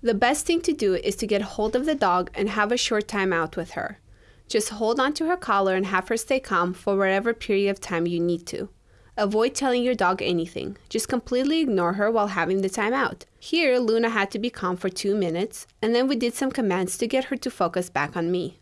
The best thing to do is to get hold of the dog and have a short time out with her. Just hold on to her collar and have her stay calm for whatever period of time you need to. Avoid telling your dog anything. Just completely ignore her while having the time out. Here, Luna had to be calm for two minutes, and then we did some commands to get her to focus back on me.